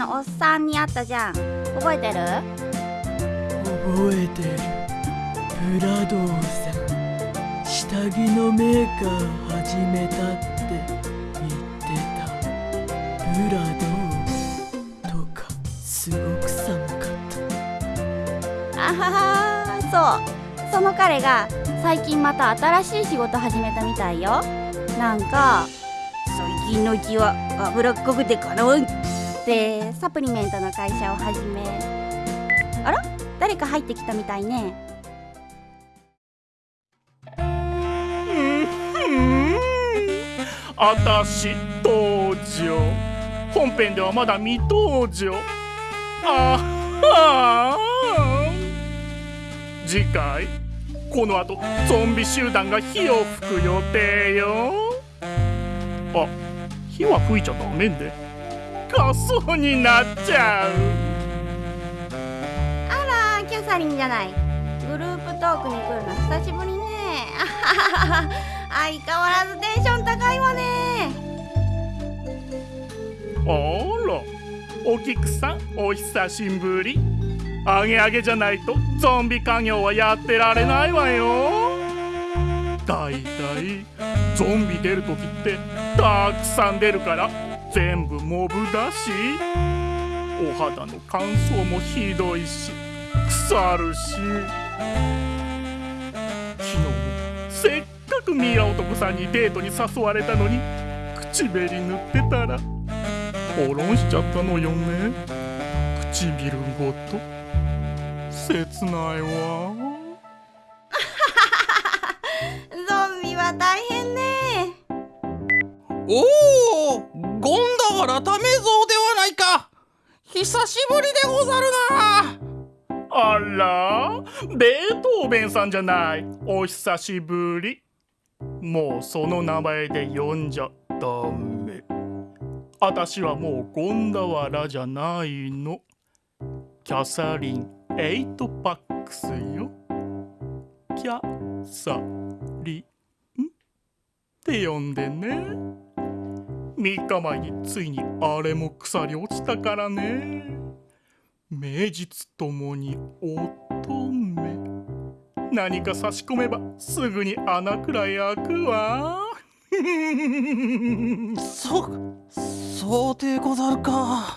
のおっさんに会ったじゃん。覚えてる？覚えてる。プラドーさん。下着のメーカー始めたって言ってた。プラドーとかすごく寒かった。あはは。そう。その彼が最近また新しい仕事始めたみたいよ。なんか最近のうちは脂っこくてかなわんってサプリメントの会社を始めあら？誰か入ってきたみたいね。あたし登場本編ではまだ未登場あはー。次回この後ゾンビ集団が火を吹く予定よ。あ火は吹いちゃダメんで。仮装になっちゃう。あらキャサリンじゃない。グループトークに来るの久しぶりね。相変わらずテンション高いわね。あらお菊さんお久しぶり。あげあげじゃないとゾンビ家業はやってられないわよ。だいたいゾンビ出る時ってたくさん出るから全部モブだしお肌の乾燥もひどいし腐るし。昨日もせっかくミイラ男さんにデートに誘われたのに口紅塗ってたらポロンしちゃったのよね。唇ごと。切ないわ。ゾンビは大変ね。おお久しぶりでござるな。あらベートーベンさんじゃない。お久しぶり。もうその名前で呼んじゃダメ。あたしはもうゴンダワラじゃないの。キャサリン8パックスよ。キャサリンって呼んでね。3日前についにあれも腐り落ちたからね。名実ともに乙女。何か差し込めばすぐに穴くらい開くわ。そそうでござるか。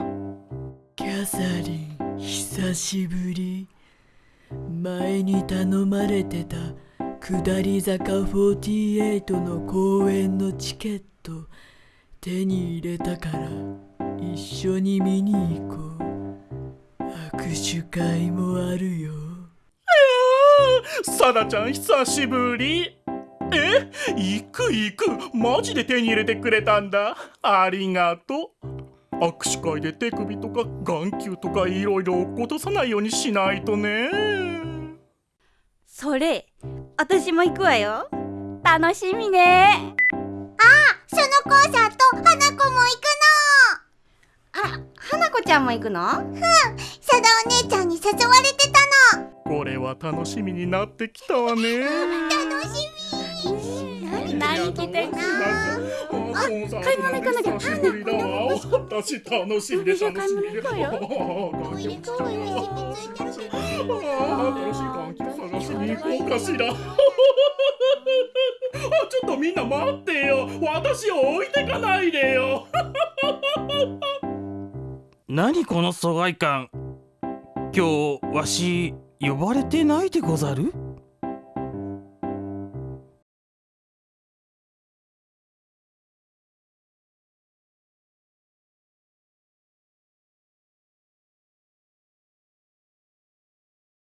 キャサリン久しぶり。前に頼まれてた下り坂48の公演のチケット。手に入れたから一緒に見に行こう。握手会もあるよ。サラちゃん久しぶり。え行く行くマジで手に入れてくれたんだ。ありがとう。握手会で手首とか眼球とかいろいろ落っことさないようにしないとね。それ私も行くわよ。楽しみねそのコンサート花子も行くあら花子ちゃんも行くの？のさだお姉ちゃんに誘われてたの。これは楽しみになってきたわね。楽しみ。何着てんの？あ買い物行かなきゃ久しぶりだわ私楽しみで楽しみで買い物行こうよあー眼球探しあー新しい眼球探しに行こうかしらあちょっとみんな待ってよ。私を置いてかないでよ。何この疎外感。今日わし呼ばれてないでござる？